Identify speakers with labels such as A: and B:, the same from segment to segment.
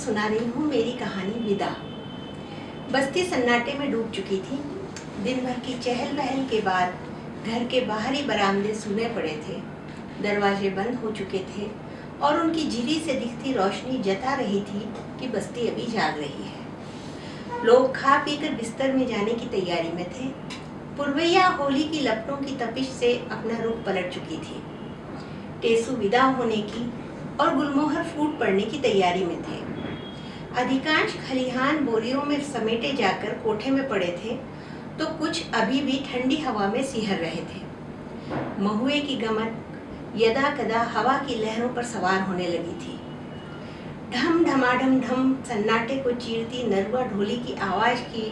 A: सुना रही हूँ, मेरी कहानी विदा। बस्ती सन्नाटे में डूब चुकी थी। दिन भर की चहल पहल के बाद घर के बाहरी बरामदे सुने पड़े थे। दरवाजे बंद हो चुके थे और उनकी झिरी से दिखती रोशनी जता रही थी कि बस्ती अभी जाग रही है। लोग खा पीकर बिस्तर में जाने की तैयारी में थे। पुरवैया होली की लपटों की तपिश से अपना रुख पलट चुकी थी। टेसू विदा होने की और गुलमोहर फूट पड़ने की तैयारी में थे। अधिकांश खलिहान बोरियों में समेटे जाकर कोठे में पड़े थे तो कुछ अभी भी ठंडी हवा में सिहर रहे थे। महुए की गमन यदा कदा हवा की लहरों पर सवार होने लगी थी। ढम ढमाढम ढम सन्नाटे को चीरती नरवा ढोली की आवाज़ की,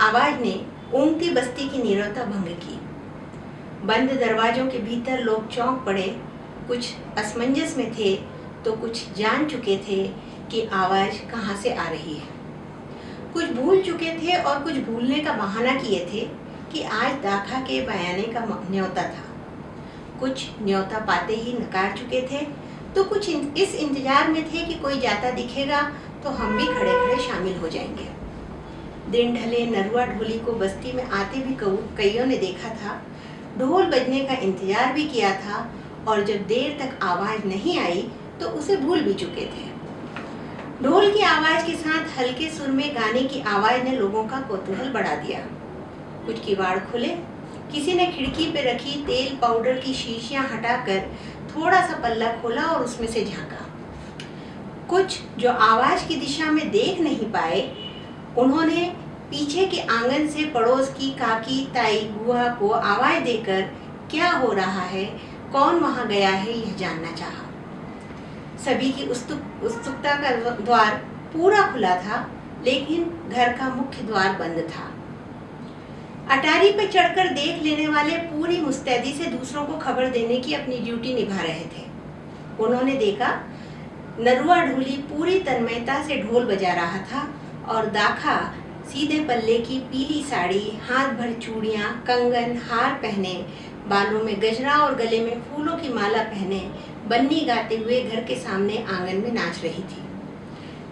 A: आवाज़ ने ऊँगती बस्ती की नीरवता भंग की। बंद दरवाजों के भीतर लोग चौंक पड़े। कुछ असमंजस में थे तो कुछ जान चुके थे कि आवाज़ कहाँ से आ रही है? कुछ भूल चुके थे और कुछ भूलने का बहाना किए थे कि आज दाखा के बयाने का न्योता था। कुछ न्योता पाते ही नकार चुके थे तो कुछ इस इंतज़ार में थे कि कोई जाता दिखेगा तो हम भी खड़े खड़े शामिल हो जाएँगे। दिन ढले नरुआ ढोली को बस्ती में आते भी कईयों ने देखा था। ढोल बजने का इंतज़ार भी किया था, और जब देर तक आवाज़ नहीं आई तो उसे भूल भी चुके थे। ढोल की आवाज़ के साथ हल्के सुर में गाने की आवाज़ ने लोगों का कौतूहल बढ़ा दिया। कुछ किवाड़ खुले। किसी ने खिड़की पे रखी तेल पाउडर की शीशियाँ हटाकर थोड़ा सा पल्ला खोला और उसमें से झांका। कुछ जो आवाज़ की दिशा में देख नहीं पाए, उन्होंने पीछे के आँगन से पड़ोस की काकी, ताई, बुआ को आवाज़ देकर, क्या हो रहा है? कौन वहाँ गया है, यह जानना चाहा? सभी की उत्सुकता का द्वार पूरा खुला था, लेकिन घर का मुख्य द्वार बंद था। अटारी पर चढ़कर देख लेने वाले पूरी मुस्तैदी से दूसरों को खबर देने की अपनी ड्यूटी निभा रहे थे। उन्होंने देखा नरुआ ढोली पूरी तन्मयता से ढोल बजा रहा था और दाखा सीधे पल्ले की पीली साड़ी, हाथ भर चूड़ियाँ, कंगन, हार पहने बालों में गजरा और गले में फूलों की माला पहने बन्नी गाते हुए घर के सामने आँगन में नाच रही थी।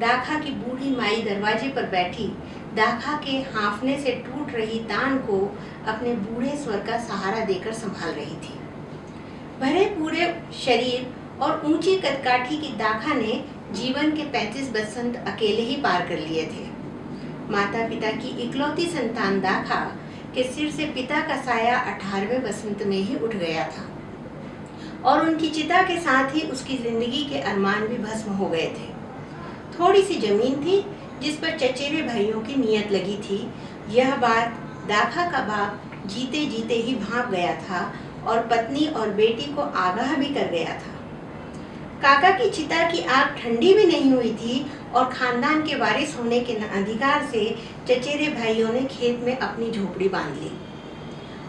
A: दाखा की बूढ़ी माई दरवाजे पर बैठी, दाखा के हाफने से टूट रही तान को अपने बूढ़े स्वर का सहारा देकर संभाल रही थी। भरे पूरे शरीर और ऊँची कदकाठी की दाखा ने जीवन के 35 बसंत अकेले ही पार कर लिए थे। माता पिता की इकलौती संतान दाखा के सिर से पिता का साया अठारहवें बसंत में ही उठ गया था। और उनकी चिता के साथ ही उसकी ज़िंदगी के अरमान भी भस्म हो गए थे। थोड़ी सी ज़मीन थी, जिस पर चचेरे भाइयों की नियत लगी थी। यह बात दाखा का बाप जीते जीते ही भाप गया था और पत्नी और बेटी को आगाह भी कर गया था। काका की चिता की आग ठंडी भी नहीं हुई थी और खानदान के वारिस होने के अधिकार से चचेरे भाइयों ने खेत में अपनी झोपड़ी बाँध ली।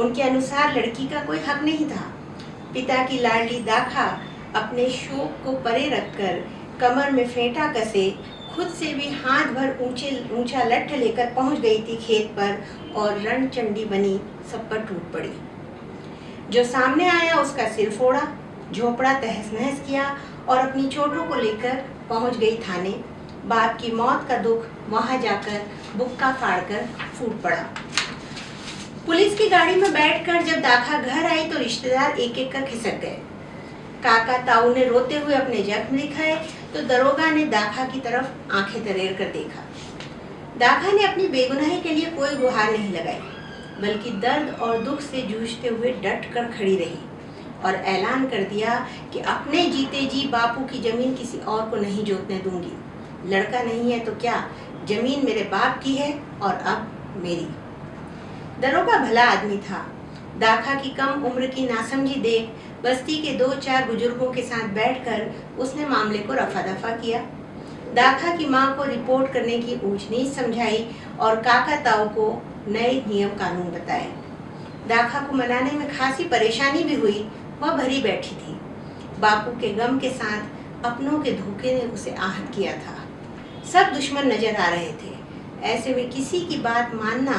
A: उनके अनुसार लड़की का कोई हक नहीं था। पिता की लाडली दाखा अपने शोक को परे रखकर कमर में फेंटा कसे, खुद से भी हाथ भर ऊँचे, ऊँचा लठ लेकर पहुँच गई थी खेत पर और रण चंडी बनी, सब पर टूट पड़ी। जो सामने आया, उसका सिर फोड़ा, झोपड़ा तहस नहस किया और अपनी चोटों को लेकर पहुँच गई थाने। बाप की मौत का दुख वहाँ जाकर बुक्का फाड़कर फूट पड़ा। पुलिस की गाड़ी में बैठकर जब दाखा घर आई तो रिश्तेदार एक एक कर खिसक गए। काका ताऊ ने रोते हुए अपने जख्म दिखाए तो दरोगा ने दाखा की तरफ़ आँखें तरेर कर देखा। दाखा ने अपनी बेगुनाही के लिए कोई गुहार नहीं लगाई, बल्कि दर्द और दुख से जूझते हुए डट कर खड़ी रही और ऐलान कर दिया कि अपने जीते जी बापू की ज़मीन किसी और को नहीं जोतने दूँगी। लड़का नहीं है तो क्या ज़मीन मेरे बाप की है और अब मेरी? दरोगा भला आदमी था। दाखा की कम उम्र की नासमझी देख, बस्ती के दो चार बुज़ुर्गों के साथ बैठकर उसने मामले को रफा दफ़ा किया। दाखा की माँ को रिपोर्ट करने की ऊंच नीच समझाई और काका ताऊ को नए नियम कानून बताए। दाखा को मनाने में खासी परेशानी भी हुई, वह भरी बैठी थी। बापू के गम के साथ अपनों के धोखे ने उसे आहत किया था। सब दुश्मन नज़र आ रहे थे। ऐसे में किसी की बात मानना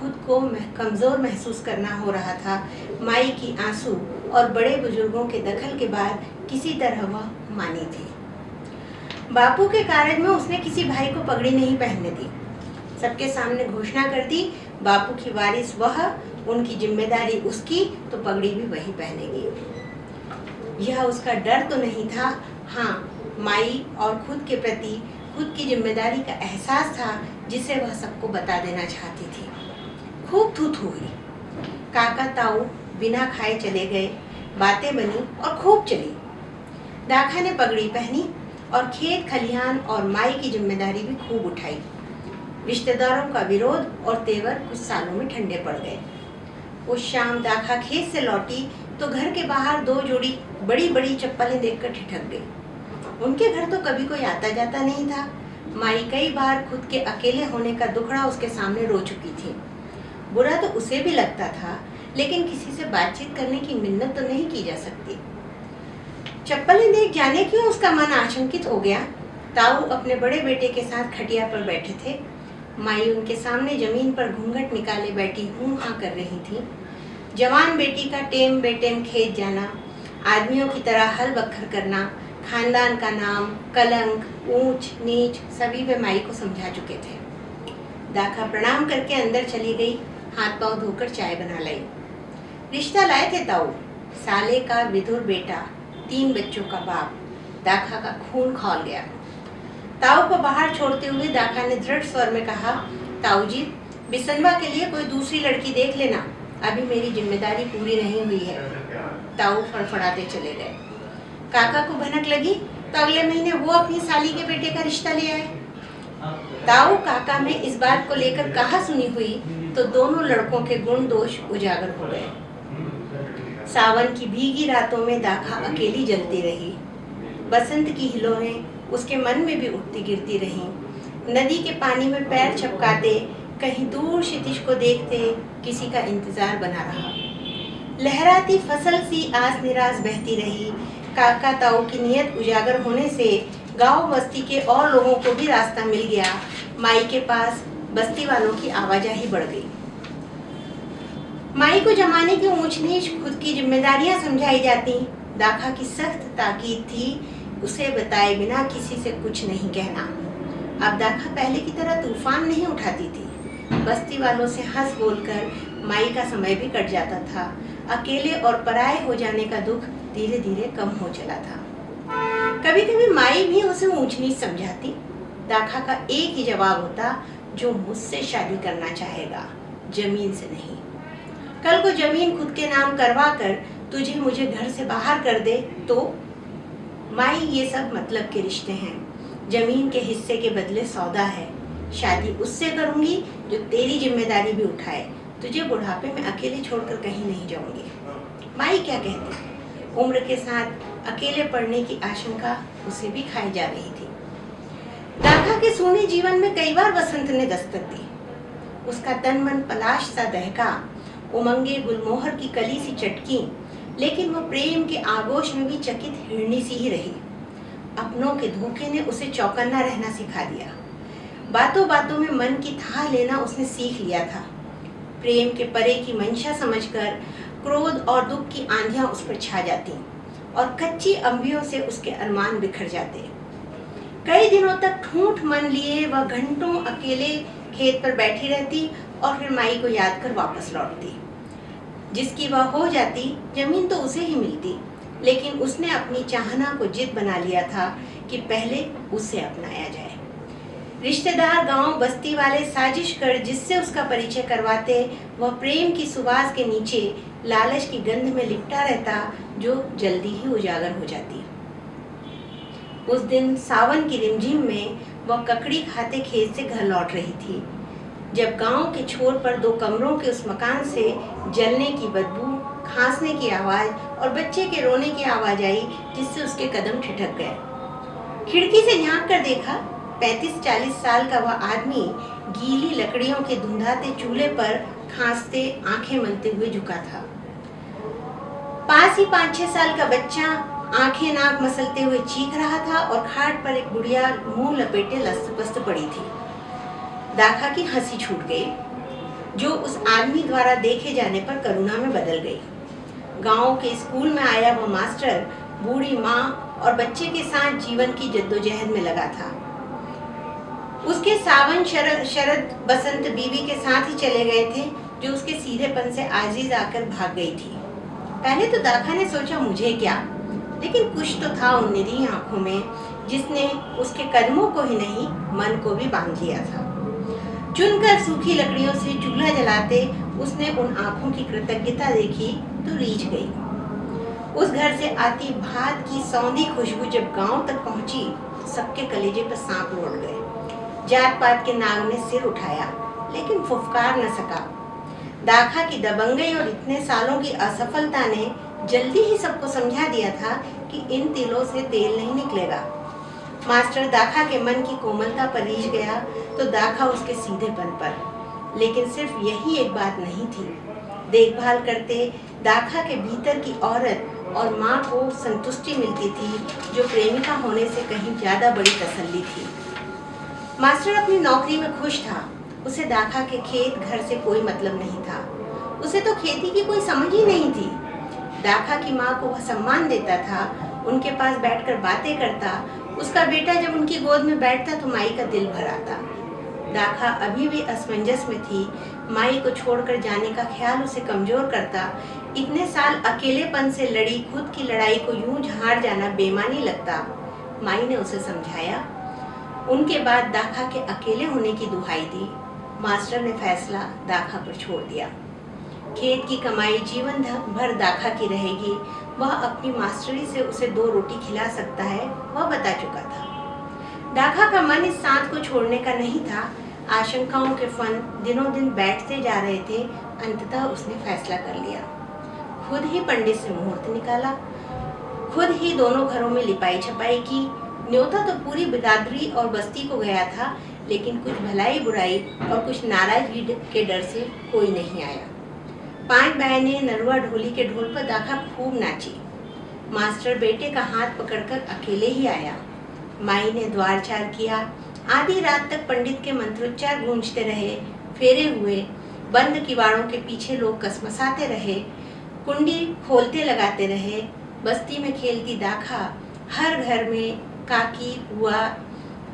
A: खुद को कमज़ोर महसूस करना हो रहा था। माई की आँसू और बड़े बुज़ुर्गों के दखल के बाद किसी तरह वह मानी थी। बापू के कार्य में उसने किसी भाई को पगड़ी नहीं पहनने दी। सबके सामने घोषणा कर दी, बापू की वारिस वह, उनकी ज़िम्मेदारी उसकी तो पगड़ी भी वही पहनेगी। यह उसका डर तो नहीं था। हाँ माई और खुद के प्रति खुद की ज़िम्मेदारी का एहसास था, जिसे वह सबको बता देना चाहती थी। खूब थू थू हुई। काका ताऊ बिना खाए चले गए। बातें बनी और खूब चली। दाखा ने पगड़ी पहनी और खेत खलिहान और माई की ज़िम्मेदारी भी खूब उठाई। रिश्तेदारों का विरोध और तेवर कुछ सालों में ठंडे पड़ गए। उस शाम दाखा खेत से लौटी तो घर के बाहर दो जोड़ी बड़ी बड़ी चप्पलें देखकर ठिठक गई। उनके घर तो कभी कोई आता जाता नहीं था। माई कई बार खुद के अकेले होने का दुखड़ा उसके सामने रो चुकी थी। बुरा तो उसे भी लगता था, लेकिन किसी से बातचीत करने की मिन्नत तो नहीं की जा सकती। चप्पलें देख जाने क्यों उसका मन आशंकित हो गया? ताऊ अपने बड़े बेटे के साथ खटिया पर बैठे थे। माई उनके सामने ज़मीन पर घूंघट निकाले बैठी हूँ हाँ कर रही थी। जवान बेटी का टेम बेटेम खेत जाना, आदमियों की तरह हल बखर करना खानदान का नाम, कलंक, ऊंच, नीच, सभी वे माई को समझा चुके थे। दाखा प्रणाम करके अंदर चली गई हाथ पाँव धोकर चाय बना लाई। रिश्ता लाए थे ताऊ साले का विधुर बेटा, तीन बच्चों का बाप, दाखा का खून खोल गया। ताऊ को बाहर छोड़ते हुए दाखा ने दृढ़ स्वर में कहा, ताऊ जी, बिसनवा के लिए कोई दूसरी लड़की देख लेना, अभी मेरी ज़िम्मेदारी पूरी नहीं हुई है। ताऊ फड़फड़ाते चले गए। काका को भनक लगी तो अगले महीने वो अपनी साली के बेटे का रिश्ता ले आए। ताऊ काका में इस बात को लेकर कहा सुनी हुई तो दोनों लड़कों के गुण दोष उजागर हो गए। सावन की भीगी रातों में दाखा अकेली जलती रही। बसंत की हिलोरें उसके मन में भी उठती गिरती रहीं। नदी के पानी में पैर छपकाते, कहीं दूर क्षितिज को देखते किसी का इंतज़ार बना रहा। लहराती फ़सल सी आस निराश बहती रही काका ताऊ की नियत उजागर होने से गाँव बस्ती के और लोगों को भी रास्ता मिल गया। माई के पास बस्ती वालों की आवाजाही बढ़ गई। माई को जमाने की ऊंच नीच खुद की जिम्मेदारियाँ समझाई जाती। दाखा की सख्त ताकीद थी, उसे बताए बिना किसी से कुछ नहीं कहना। अब दाखा पहले की तरह तूफ़ान नहीं उठाती थी। बस्ती वालों से हंस बोलकर माई का समय भी कट जाता था। अकेले और पराये हो जाने का दुख धीरे धीरे कम हो चला था। कभी कभी माई भी उसे ऊंच नीच समझाती। दाखा का एक ही जवाब होता, जो मुझसे शादी करना चाहेगा, ज़मीन से नहीं। कल को ज़मीन खुद के नाम करवा कर तुझे मुझे घर से बाहर कर दे। तो माई ये सब मतलब के रिश्ते हैं। ज़मीन के हिस्से के बदले सौदा है। शादी उससे करूँगी जो तेरी ज़िम्मेदारी भी उठाए। तुझे बुढ़ापे में अकेले छोड़कर कहीं नहीं जाऊँगी। माई क्या कहती उम्र के साथ अकेले पड़ने की आशंका उसे भी खाई जा रही थी। दादा के सोने जीवन में कई बार वसंत ने दस्तक दी। उसका तन मन पलाश सा दहका, उमंगे गुलमोहर की कली सी चटकी, लेकिन वह प्रेम के आगोश में भी चकित हिरणी सी ही रही। अपनों के धोखे ने उसे चौकन्ना रहना सिखा दिया। बातों बातों में मन की था लेना उसने सीख लिया था। प्रेम के परे की मंशा समझकर क्रोध और दुख की आंधियाँ उस पर छा जाती और कच्ची अंबियों से उसके अरमान बिखर जाते। कई दिनों तक ठूठ मन लिए वह घंटों अकेले खेत पर बैठी रहती और फिर माई को याद कर वापस लौटती। जिसकी वह हो जाती, ज़मीन तो उसे ही मिलती, लेकिन उसने अपनी चाहना को जिद बना लिया था कि पहले उसे अपनाया जाए। रिश्तेदार गाँव बस्ती वाले साजिश कर जिससे उसका परिचय करवाते, वह प्रेम की सुवास के नीचे लालच की गंध में लिपटा रहता, जो जल्दी ही उजागर हो जाती। उस दिन सावन की रिमझिम में वह ककड़ी खाते खेत से घर लौट रही थी। जब गाँव के छोर पर दो कमरों के उस मकान से जलने की बदबू, खांसने की आवाज़ और बच्चे के रोने की आवाज़ आई, जिससे उसके कदम ठिठक गए। खिड़की से झाँक कर देखा पैंतीस चालीस साल का वह आदमी गीली लकड़ियों के धुंधाते चूल्हे पर खांसते आँखें मलते हुए झुका था। पास ही पाँच छह साल का बच्चा आँखें नाक मसलते हुए चीख रहा था और खाट पर एक बुढ़िया मुँह लपेटे लस्त पस्त पड़ी थी। दाखा की हँसी छूट गई, जो उस आदमी द्वारा देखे जाने पर करुणा में बदल गई। गाँव के स्कूल में आया वह मास्टर बूढ़ी माँ और बच्चे के साथ जीवन की जद्दोजहद में लगा था। उसके सावन शरद शरद बसंत बीवी के साथ ही चले गए थे, जो उसके सीधेपन से आजीज आकर भाग गई थी। पहले तो दाखा ने सोचा मुझे क्या, लेकिन कुछ तो था उन निरी आँखों में, जिसने उसके कदमों को ही नहीं, मन को भी बाँध लिया था। चुनकर सूखी लकड़ियों से चूल्हा जलाते उसने उन आँखों की कृतज्ञता देखी तो रीझ गई। उस घर से आती भात की सौंधी खुशबू जब गाँव तक पहुँची, सबके कलेजे पर सांप लौट गए। जात पात के नाग ने सिर उठाया, लेकिन फुफकार न सका। दाखा की दबंगई और इतने सालों की असफलता ने जल्दी ही सबको समझा दिया था कि इन तिलों से तेल नहीं निकलेगा। मास्टर दाखा के मन की कोमलता पर रीझ गया तो दाखा उसके सीधेपन पर। लेकिन सिर्फ़ यही एक बात नहीं थी। देखभाल करते दाखा के भीतर की औरत और माँ को संतुष्टि मिलती थी, जो प्रेमिका होने से कहीं ज़्यादा बड़ी तसल्ली थी। मास्टर अपनी नौकरी में खुश था। उसे दाखा के खेत घर से कोई मतलब नहीं था। उसे तो खेती की कोई समझ ही नहीं थी। दाखा की माँ को वह सम्मान देता था, उनके पास बैठकर बातें करता, उसका बेटा जब उनकी गोद में बैठता तो माई का दिल भर आता दाखा अभी भी असमंजस में थी, माई को छोड़कर जाने का ख्याल उसे कमज़ोर करता। इतने साल अकेलेपन से लड़ी, खुद की लड़ाई को यूँ झाड़ जाना बेमानी लगता। माई ने उसे समझाया उनके बाद दाखा के अकेले होने की दुहाई दी। मास्टर ने फैसला दाखा पर छोड़ दिया। खेत की कमाई, जीवन भर दाखा की रहेगी। वह अपनी मास्टरी से उसे दो रोटी खिला सकता है, वह बता चुका था। दाखा का मन इस सांत को छोड़ने का नहीं था। आशंकाओं के फन दिनों दिन बैठते जा रहे थे। अंततः उसने फैसला कर लिया। खुद ही पंडित से मुहूर्त निकाला। खुद ही दोनों घरों में लिपाई छपाई की। न्योता तो पूरी बिरादरी और बस्ती को गया था, लेकिन कुछ भलाई बुराई और कुछ नाराज़गी के डर से कोई नहीं आया। पाँच बहनें नरुआ ढोली के ढोल पर दाखा खूब नाची। मास्टर बेटे का हाथ पकड़कर अकेले ही आया। माई ने द्वार चार किया। आधी रात तक पंडित के मंत्रोच्चार गूंजते रहे, फेरे हुए, बंद किवाड़ों के पीछे लोग कसमसाते रहे, कुंडी खोलते लगाते रहे, बस्ती में खेलती दाखा हर घर में काकी, बुआ,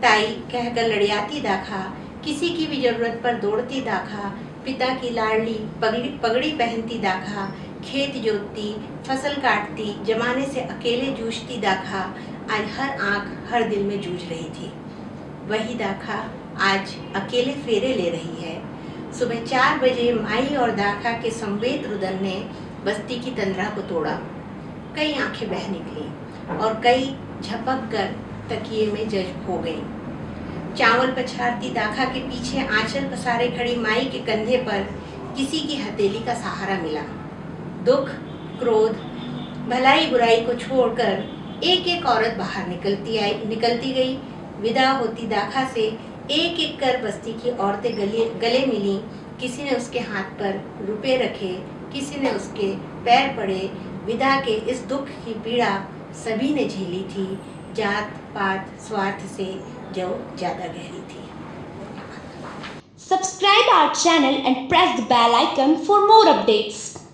A: ताई कहकर लड़ियाती दाखा, किसी की भी ज़रूरत पर दौड़ती दाखा, पिता की लाडली, पगड़ी पगड़ी पहनती दाखा, खेत जोतती, फ़सल काटती, जमाने से अकेले जूझती दाखा, आज हर आँख हर दिल में जूझ रही थी। वही दाखा आज अकेले फेरे ले रही है। सुबह चार बजे माई और दाखा के संवेद रुदन ने बस्ती की तंद्रा को तोड़ा। कई आँखें बह निकली और कई झपक कर तकिए में जज्ब हो गई। चावल पछाड़ती दाखा के पीछे आंचल पसारे खड़ी माई के कंधे पर किसी की हथेली का सहारा मिला। दुख, क्रोध, भलाई बुराई को छोड़कर एक एक औरत बाहर निकलती आई, निकलती गई। विदा होती दाखा से एक एक कर बस्ती की औरतें गले गले मिली। किसी ने उसके हाथ पर रुपए रखे, किसी ने उसके पैर पड़े। विदा के इस दुख की पीड़ा सभी ने झेली थी। जात बात स्वार्थ से जो ज़्यादा गहरी थी।
B: Subscribe our channel and press the bell icon for more updates